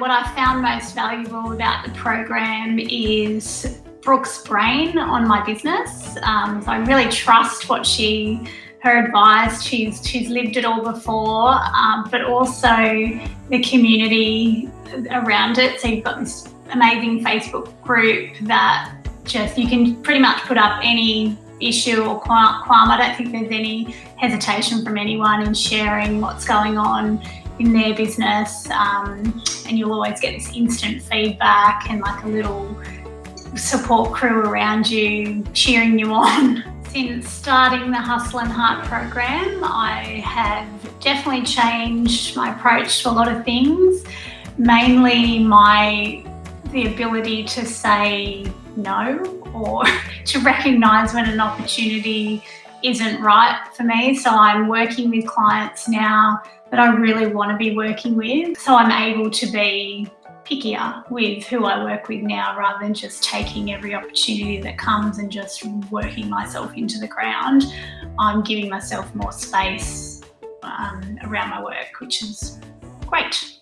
What I found most valuable about the program is Brooke's brain on my business. Um, so I really trust what she, her advice. She's she's lived it all before, um, but also the community around it. So you've got this amazing Facebook group that just you can pretty much put up any issue or qualm. I don't think there's any hesitation from anyone in sharing what's going on in their business um, and you'll always get this instant feedback and like a little support crew around you cheering you on. Since starting the Hustle and Heart program, I have definitely changed my approach to a lot of things, mainly my the ability to say no or to recognize when an opportunity isn't right for me. So I'm working with clients now that I really want to be working with. So I'm able to be pickier with who I work with now rather than just taking every opportunity that comes and just working myself into the ground. I'm giving myself more space um, around my work, which is great.